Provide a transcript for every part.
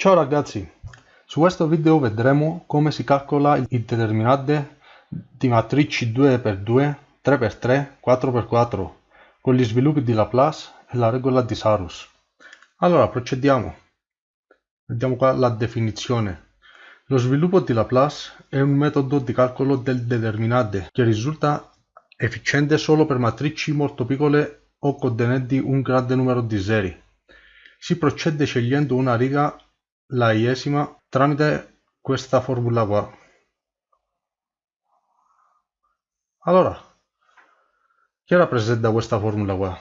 Ciao ragazzi, su questo video vedremo come si calcola il determinante di matrici 2x2, 3x3, 4x4 con gli sviluppi di Laplace e la regola di Sarus. Allora procediamo. Vediamo qua la definizione. Lo sviluppo di Laplace è un metodo di calcolo del determinante che risulta efficiente solo per matrici molto piccole o contenenti un grande numero di zeri. Si procede scegliendo una riga la iesima tramite questa formula qua. Allora, che rappresenta questa formula qua?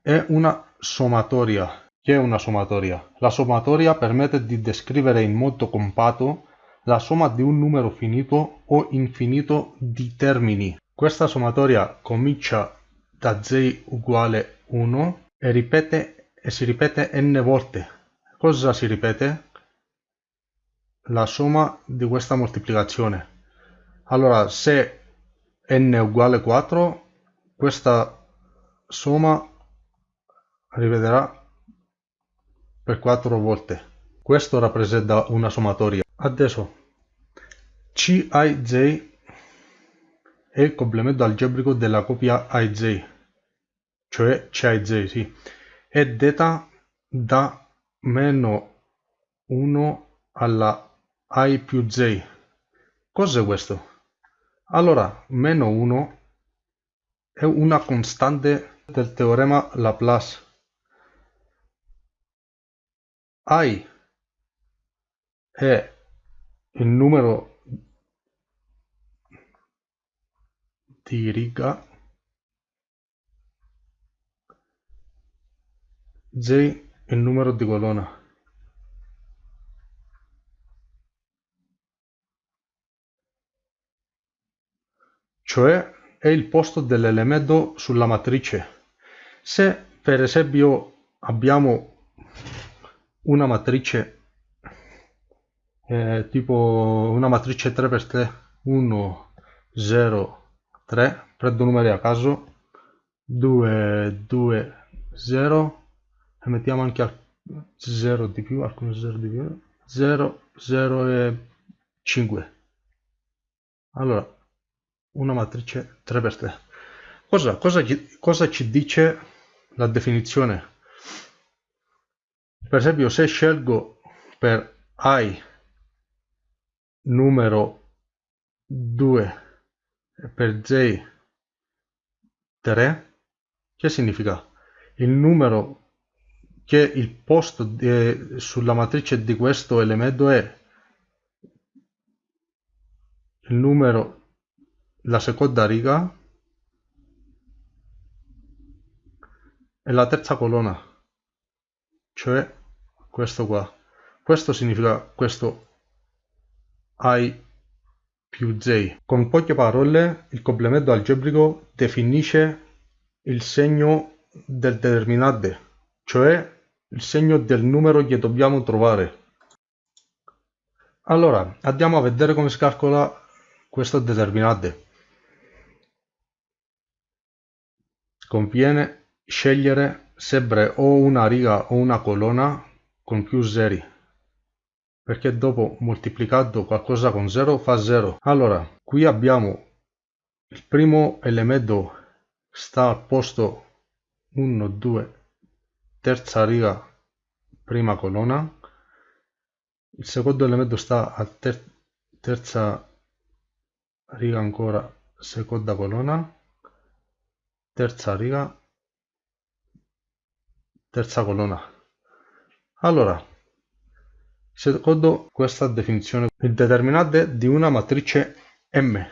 È una sommatoria. Che è una sommatoria? La sommatoria permette di descrivere in modo compatto la somma di un numero finito o infinito di termini. Questa sommatoria comincia da z uguale 1 e, ripete, e si ripete n volte Cosa si ripete? La somma di questa moltiplicazione. Allora, se n è uguale 4, questa somma ripeterà per 4 volte. Questo rappresenta una sommatoria. Adesso, Cij è il complemento algebrico della coppia IJ, cioè Cij, sì, è detta da meno 1 alla i più j. Cos'è questo? Allora, meno 1 è una costante del teorema Laplace. i è il numero di riga j il numero di colonna cioè è il posto dell'elemento sulla matrice. Se per esempio abbiamo una matrice eh, tipo una matrice 3x3 1 0 3 prendo numeri a caso 2 2 0 e mettiamo anche al 0 di più, alcuni 0 di più, 0, 0 e 5. Allora, una matrice 3x3. Cosa, cosa, cosa ci dice la definizione? Per esempio, se scelgo per i numero 2 e per j 3, che significa? Il numero che il posto di, sulla matrice di questo elemento è il numero la seconda riga e la terza colonna. Cioè questo qua. Questo significa questo i più j. Con poche parole il complemento algebrico definisce il segno del determinante cioè il segno del numero che dobbiamo trovare. Allora, andiamo a vedere come si calcola questo determinante. Conviene scegliere sempre o una riga o una colonna con più zeri perché dopo moltiplicato qualcosa con 0 fa 0 allora qui abbiamo il primo elemento sta al posto 1 2 terza riga prima colonna il secondo elemento sta a ter terza riga ancora seconda colonna terza riga terza colonna allora secondo questa definizione il determinante di una matrice M.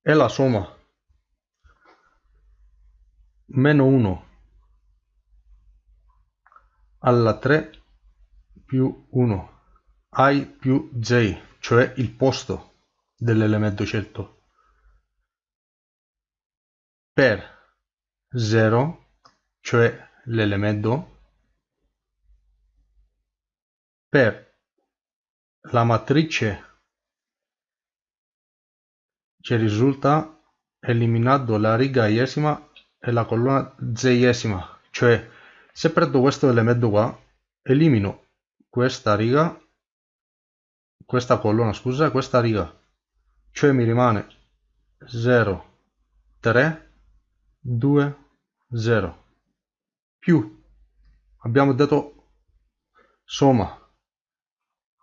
È la somma meno 1 alla 3 più 1 i più j, cioè il posto dell'elemento scelto, per 0, cioè l'elemento, per la matrice che risulta eliminando la riga iesima e la colonna z-esima, cioè se prendo questo elemento qua elimino questa riga, questa colonna, scusa, questa riga, cioè mi rimane 0, 3, 2, 0, più, abbiamo detto somma,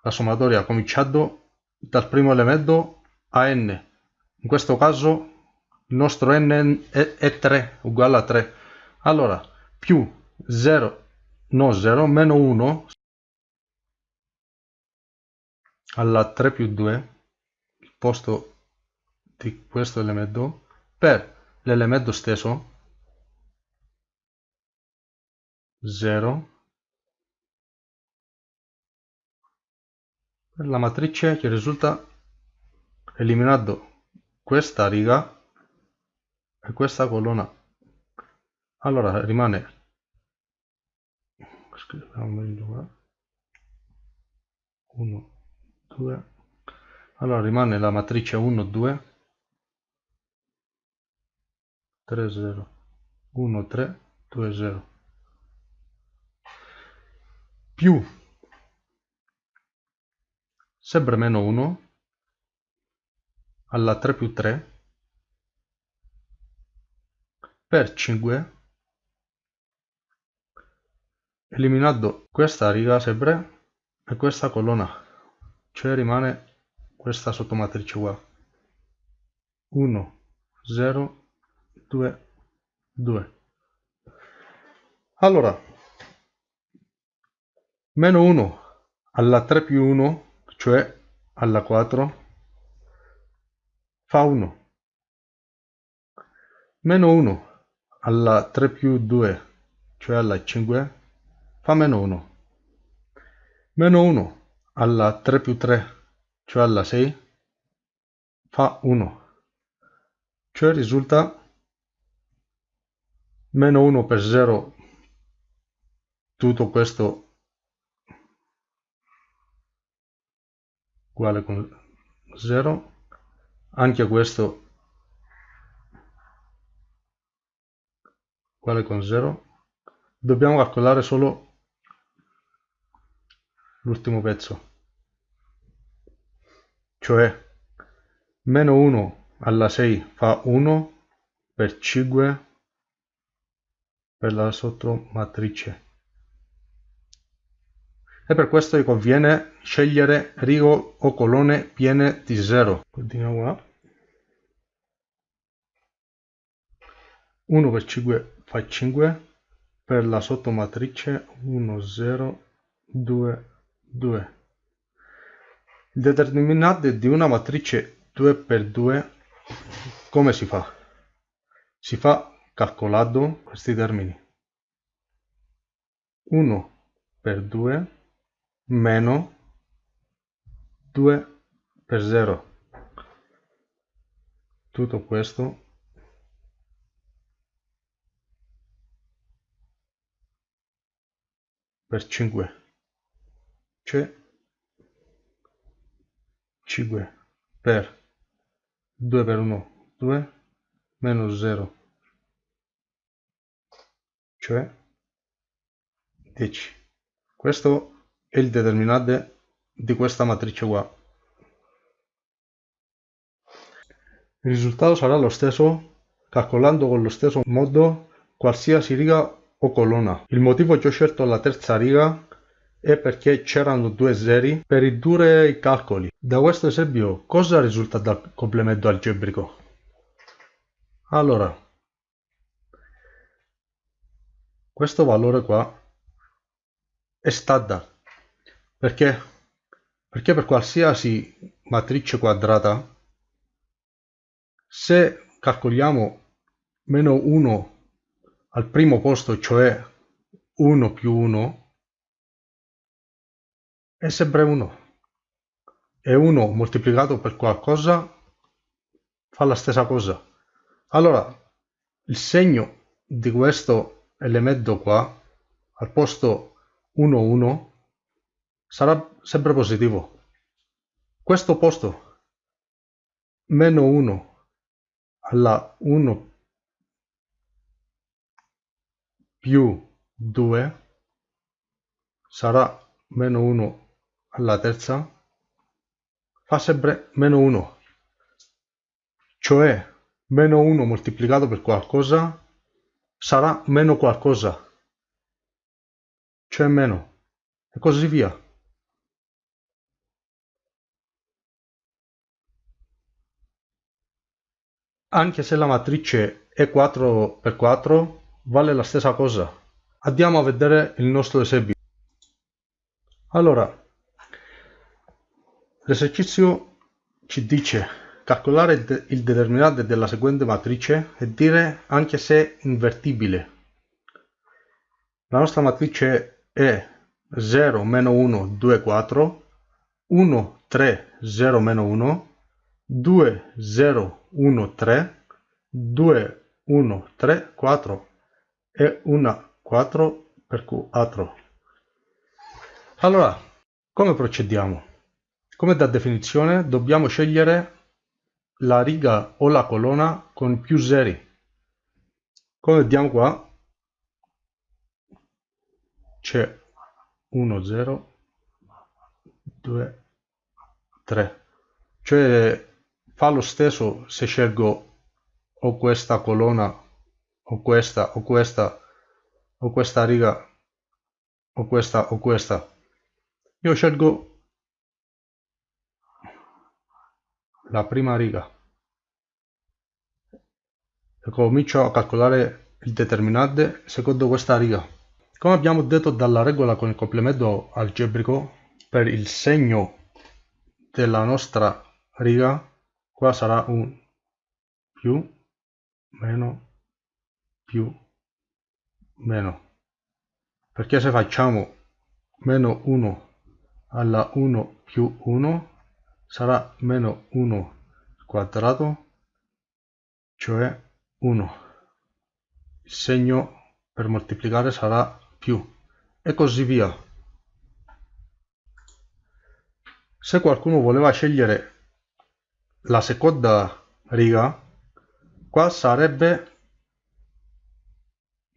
la sommatoria ha cominciato dal primo elemento a n, in questo caso il nostro n è 3, uguale a 3, allora più 0 no 0 meno 1 alla 3 più 2 il posto di questo elemento per l'elemento stesso 0 per la matrice che risulta eliminando questa riga e questa colonna. Allora rimane scriviamo meglio qua 1 2 allora rimane la matrice 1 2 3 0 1 3 2 0 più. Sempre meno 1 alla 3 più 3 per 5 eliminando questa riga sempre e questa colonna cioè rimane questa sottomatrice qua 1 0 2 2 allora meno 1 alla 3 più 1 cioè alla 4 fa 1 meno 1 alla 3 più 2 cioè alla 5 fa meno 1 meno 1 alla 3 più 3 cioè alla 6 fa 1 cioè risulta meno 1 per 0 tutto questo uguale con 0 anche questo uguale con 0 dobbiamo calcolare solo l'ultimo pezzo. Cioè meno 1 alla 6 fa 1 per 5 per la sottomatrice. E per questo vi conviene scegliere righe o colonne piene di 0 continuiamo qua. 1 per 5 fa 5 per la sottomatrice 1 0 2 2. Il determinante di una matrice 2 per 2 come si fa? Si fa calcolando questi termini. 1 per 2 meno 2 per 0. Tutto questo per 5 cioè 5 per 2 per 1 2 meno 0 cioè 10 questo è il determinante di questa matrice qua. Il risultato sarà lo stesso calcolando con lo stesso modo qualsiasi riga o colonna. Il motivo che ho scelto la terza riga è perché c'erano due zeri per ridurre i calcoli. Da questo esempio cosa risulta dal complemento algebrico? Allora, questo valore qua è standard perché, perché per qualsiasi matrice quadrata se calcoliamo meno 1 al primo posto cioè 1 più 1 è sempre 1 e 1 moltiplicato per qualcosa fa la stessa cosa. Allora il segno di questo elemento qua al posto 1 1 sarà sempre positivo. Questo posto meno 1 alla 1 più 2 sarà meno 1 alla terza. Fa sempre meno 1 cioè meno 1 moltiplicato per qualcosa sarà meno qualcosa. Cioè meno. E così via. Anche se la matrice è 4 per 4 vale la stessa cosa. Andiamo a vedere il nostro esempio allora l'esercizio ci dice calcolare il, de il determinante della seguente matrice e dire anche se invertibile. La nostra matrice è 0 meno 1 2 4 1 3 0 meno 1 2 0 1 3 2 1 3 4 e una 4 per 4 allora come procediamo come da definizione dobbiamo scegliere la riga o la colonna con più zeri. Come vediamo qua c'è 1 0 2 3 cioè fa lo stesso se scelgo o questa colonna o questa o questa o questa riga o questa o questa. Io scelgo la prima riga. E comincio a calcolare il determinante secondo questa riga. Come abbiamo detto dalla regola con il complemento algebrico per il segno della nostra riga qua sarà un più meno più meno. Perché se facciamo meno 1 alla 1 più 1 sarà meno 1 quadrato cioè 1 il segno per moltiplicare sarà più. E così via. Se qualcuno voleva scegliere la seconda riga qua sarebbe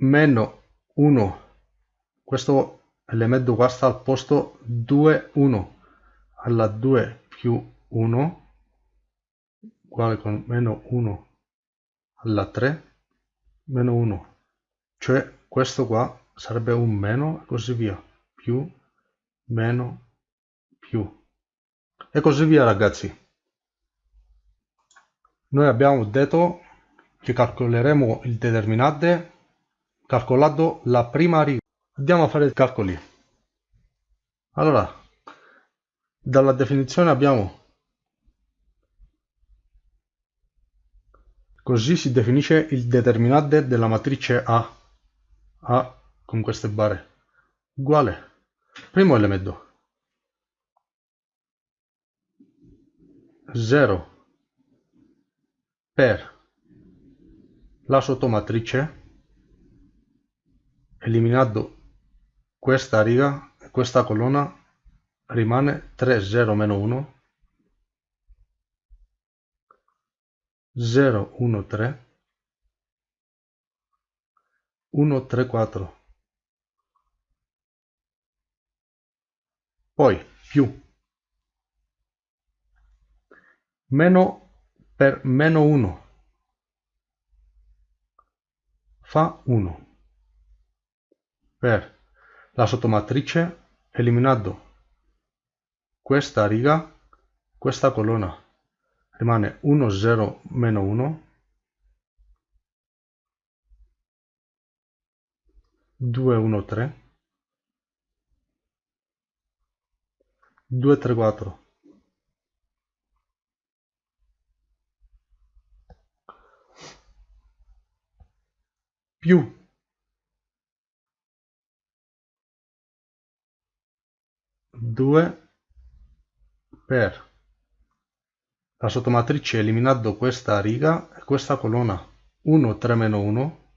meno 1 questo elemento qua sta al posto 2 1 alla 2 più 1 uguale con meno 1 alla 3 meno 1 cioè questo qua sarebbe un meno e così via più meno più e così via ragazzi noi abbiamo detto che calcoleremo il determinante calcolando la prima riga. Andiamo a fare i calcoli. Allora, dalla definizione abbiamo così si definisce il determinante della matrice A. A con queste barre. Uguale. Primo elemento. 0 per la sottomatrice eliminando questa riga e questa colonna rimane 3 0 meno 1 0 1 3 1 3 4 poi più. Meno per meno 1 fa 1 per la sottomatrice eliminando questa riga questa colonna. Rimane 1 0 meno 1 2 1 3 2 3 4 più. Due per la sottomatrice eliminando questa riga e questa colonna 1 3 meno 1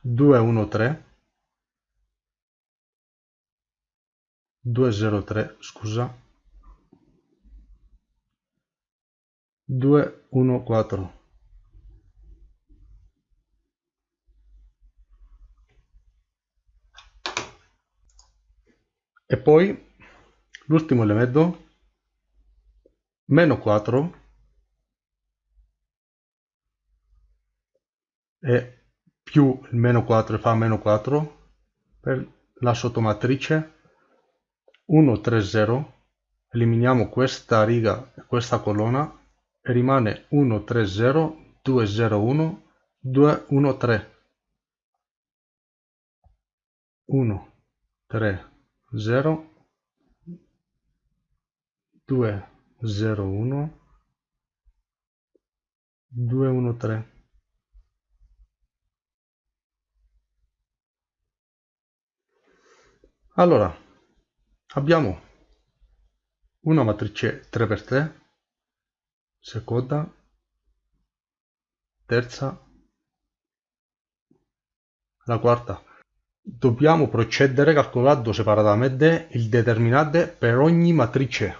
2 1 3 2 0 3 scusa. 2 1 4 e poi l'ultimo elemento meno 4 e più il meno 4 fa meno 4 per la sottomatrice 1 3 0 eliminiamo questa riga e questa colonna e rimane 1 3 0 2 0 1 2 1 3 1 3 0 2 0 1 2 1 3 allora abbiamo una matrice 3x3 seconda terza la quarta dobbiamo procedere calcolando separatamente il determinante per ogni matrice.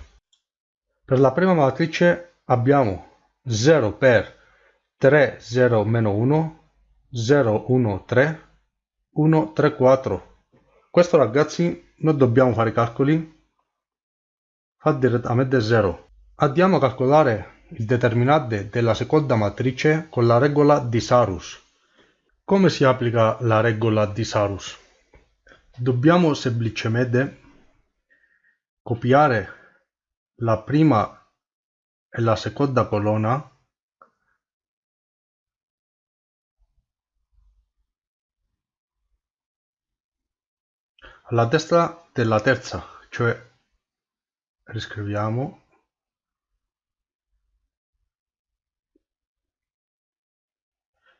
Per la prima matrice abbiamo 0 per 3 0 meno 1 0 1 3 1 3 4 questo ragazzi non dobbiamo fare calcoli. Fa direttamente 0 andiamo a calcolare il determinante della seconda matrice con la regola di Sarus come si applica la regola di Sarus? dobbiamo semplicemente copiare la prima e la seconda colonna alla destra della terza, cioè riscriviamo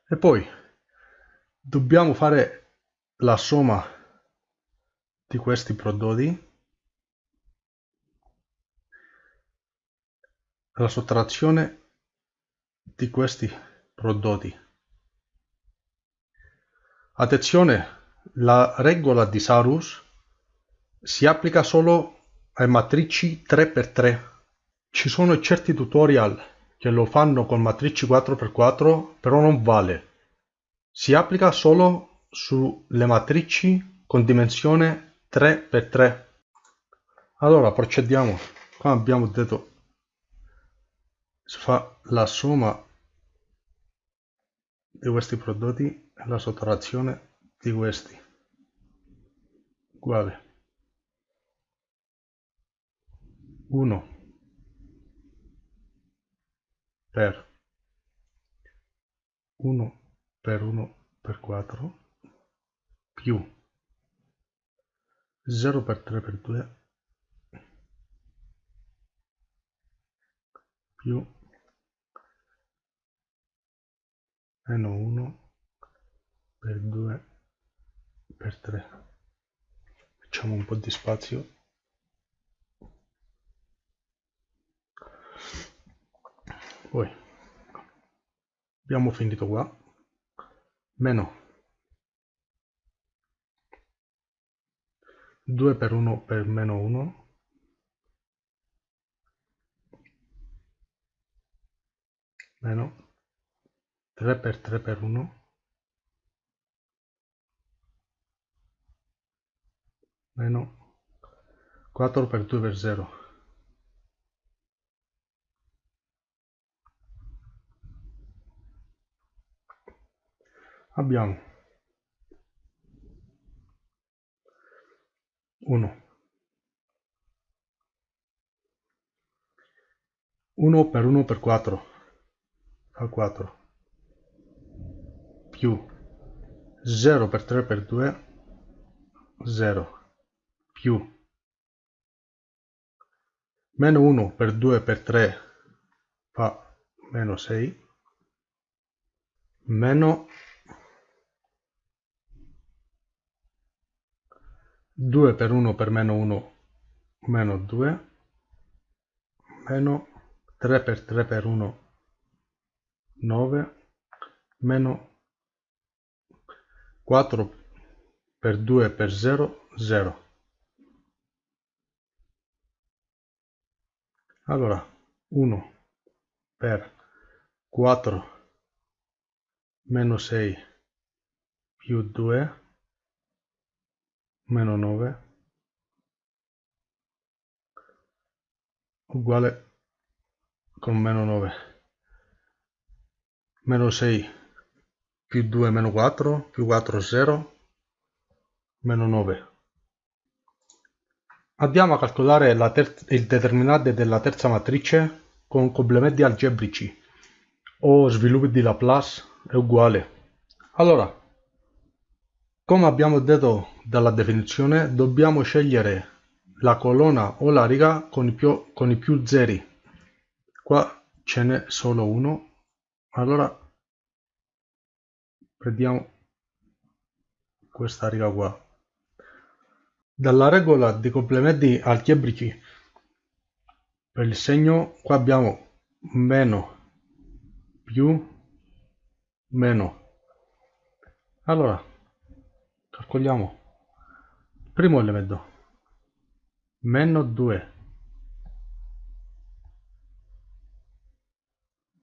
e poi dobbiamo fare la somma di questi prodotti la sottrazione di questi prodotti attenzione la regola di Sarus si applica solo ai matrici 3x3. Ci sono certi tutorial che lo fanno con matrici 4x4, però non vale. Si applica solo sulle matrici con dimensione 3x3. Allora procediamo. Qua abbiamo detto si fa la somma di questi prodotti e la sottrazione di questi. Uguale. 1 per. 1 per 1 per 4 più 0 per 3 per 2 più meno 1 per 2 per 3 facciamo un po' di spazio. Poi abbiamo finito qua meno 2 per 1 per meno 1 meno 3 per 3 per 1 meno 4 per 2 per 0 abbiamo 1 1 per 1 per 4 fa 4 più 0 per 3 per 2 0 più meno 1 per 2 per 3 fa meno 6 meno 2 per 1 per meno 1 meno 2 meno 3 per 3 per 1 9 meno 4 per 2 per 0 0 allora 1 per 4 meno 6 più 2 meno 9 uguale con meno 9 meno 6 più 2 meno 4 più 4 0 meno 9 andiamo a calcolare il determinante della terza matrice con complementi algebrici. O sviluppi di Laplace è uguale. Allora come abbiamo detto dalla definizione dobbiamo scegliere la colonna o la riga con i più, con i più zeri. Qua ce n'è solo uno. Allora prendiamo questa riga qua. Dalla regola dei complementi algebrici per il segno qua abbiamo meno più meno. Allora calcoliamo primo elemento meno 2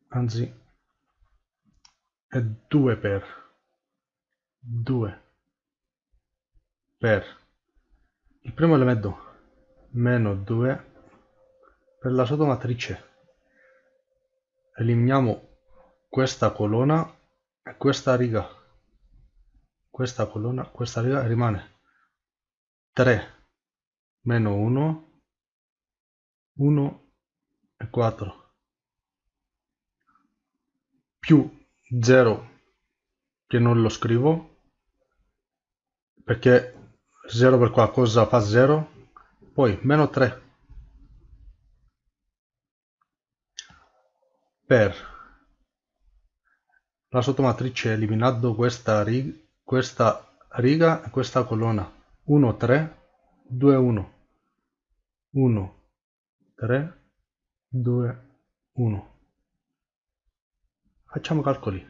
anzi è 2 per. 2 per. Il primo elemento meno 2 per la sottomatrice eliminiamo questa colonna e questa riga questa colonna questa riga rimane 3 meno 1 1 e 4 più 0 che non lo scrivo perché 0 per qualcosa fa 0 poi meno 3 per la sottomatrice eliminando questa riga, questa riga e questa colonna. 1 3 2 1 1 3 2 1 facciamo calcoli.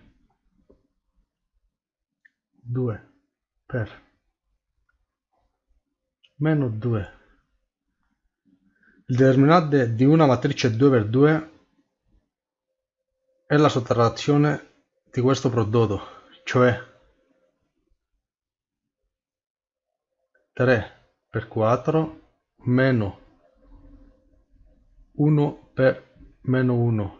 2 per meno 2 il determinante di una matrice 2 per 2 è la sottrazione di questo prodotto cioè 3 per 4 meno 1 per meno 1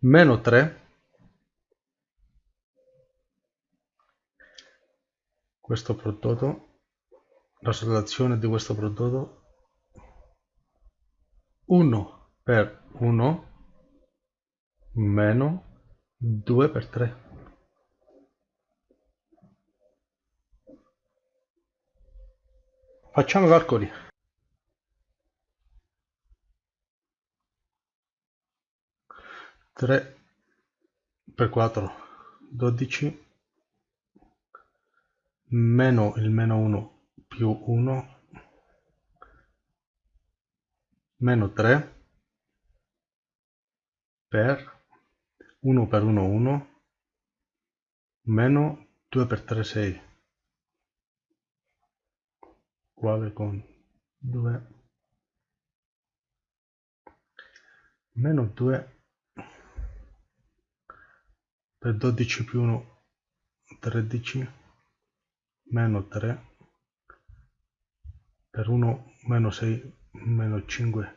meno 3 questo prodotto la sottrazione di questo prodotto 1 per 1 meno 2 per 3 facciamo i calcoli. 3 per 4 12 meno il meno 1 più 1 meno 3 per 1 per 1 1 meno 2 per 3 6 uguale con 2 meno 2 per 12 più 1 13 meno 3 per 1 meno 6 meno 5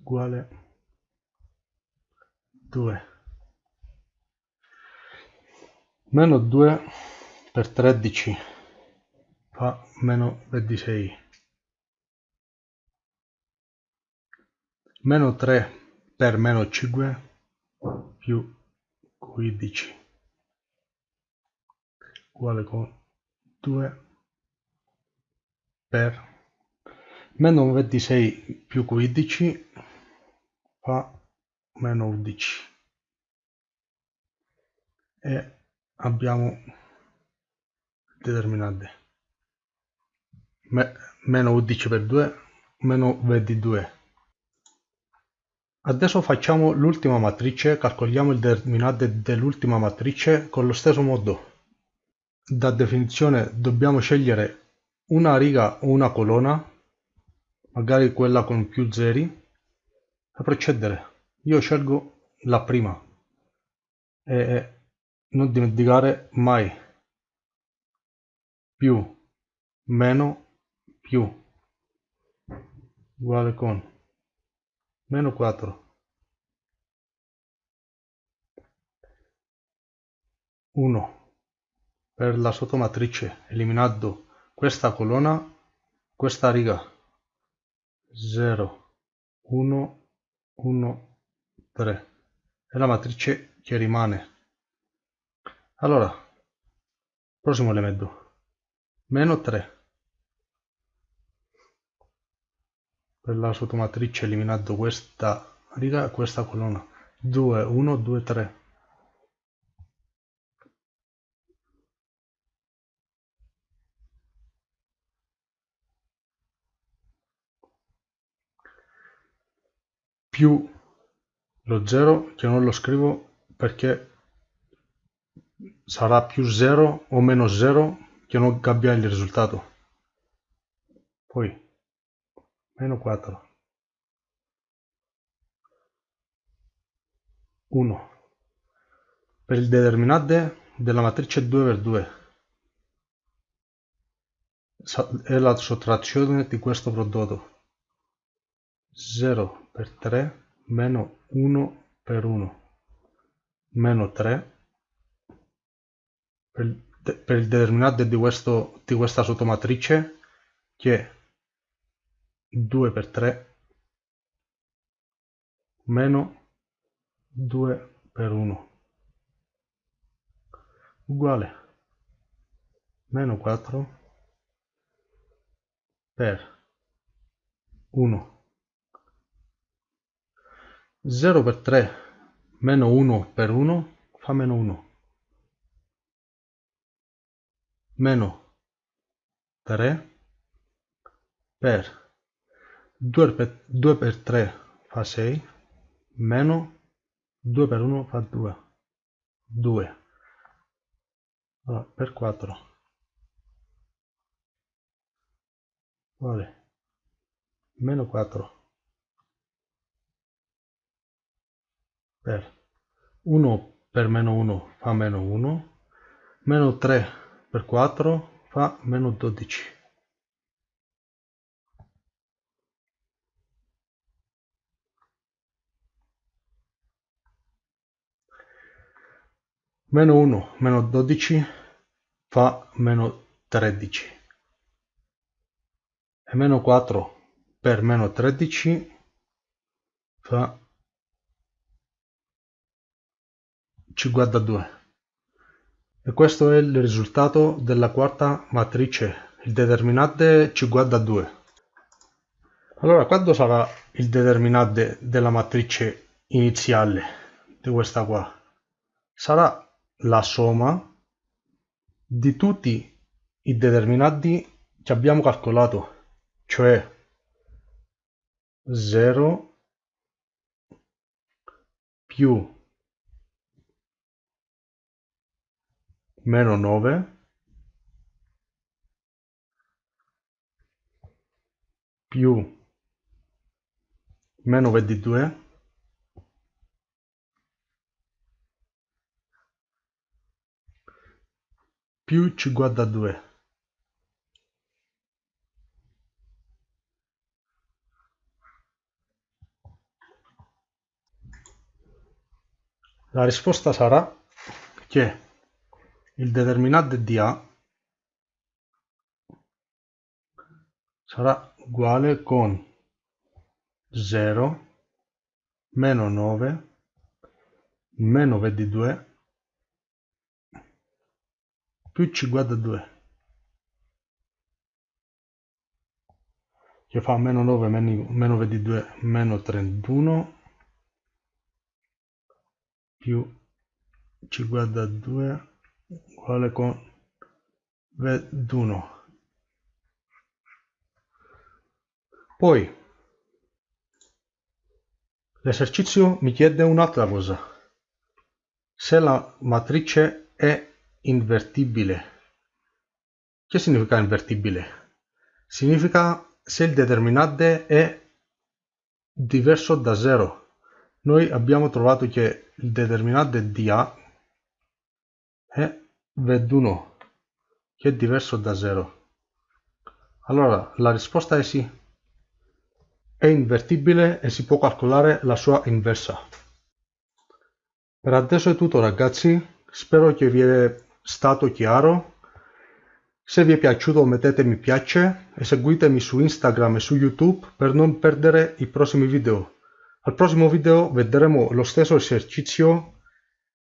uguale 2 meno 2 per 13 fa meno 26 meno 3 per meno 5 più 15 uguale con 2 per meno 26 più 15 fa meno 11 e abbiamo determinante meno 11 per 2 meno 22 Adesso facciamo l'ultima matrice, calcoliamo il determinante dell'ultima matrice con lo stesso modo. Da definizione dobbiamo scegliere una riga o una colonna, magari quella con più zeri, per procedere. Io scelgo la prima. E non dimenticare mai. Più meno più. Uguale con. Meno 4 1 per la sottomatrice eliminando questa colonna questa riga. 0 1 1 3 e la matrice che rimane. Allora prossimo elemento. Meno 3 per la sottomatrice eliminando questa riga questa colonna. 2 1 2 3 più lo 0 che non lo scrivo perché sarà più 0 o meno 0 che non cambia il risultato. Poi meno 4 1 per il determinante della matrice 2 per 2 è la sottrazione di questo prodotto. 0 per 3 meno 1 per 1 meno 3 per, per il determinante di, questo, di questa sottomatrice che è 2 per 3 meno 2 per 1 uguale. Meno 4 per 1 0 per 3 meno 1 per 1 fa meno 1 meno 3 per 2 per, 2 per 3 fa 6 meno 2 per 1 fa 2 2 allora, per 4 vale. Meno 4 per 1 per meno 1 fa meno 1 meno 3 per 4 fa meno 12 meno 1 meno 12 fa meno 13 e meno 4 per meno 13 fa 52 e questo è il risultato della quarta matrice il determinante 52 allora quando sarà il determinante della matrice iniziale di questa qua? Sarà la somma di tutti i determinanti che abbiamo calcolato cioè 0 più meno 9 più. Meno 22 più 52 la risposta sarà che il determinante di A sarà uguale con 0 meno 9 meno 22 più 52 che fa meno 9 meno 22 meno 31 più 52 uguale con 21 poi l'esercizio mi chiede un'altra cosa. Se la matrice è invertibile che significa invertibile? significa se il determinante è diverso da 0 noi abbiamo trovato che il determinante di A è 21 che è diverso da 0 allora la risposta è sì. È invertibile e si può calcolare la sua inversa. Per adesso è tutto ragazzi. Spero che vi è stato chiaro. Se vi è piaciuto mettete mi piace e seguitemi su Instagram e su YouTube per non perdere i prossimi video. Al prossimo video vedremo lo stesso esercizio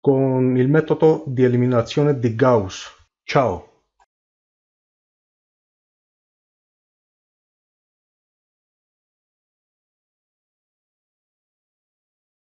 con il metodo di eliminazione di Gauss. Ciao!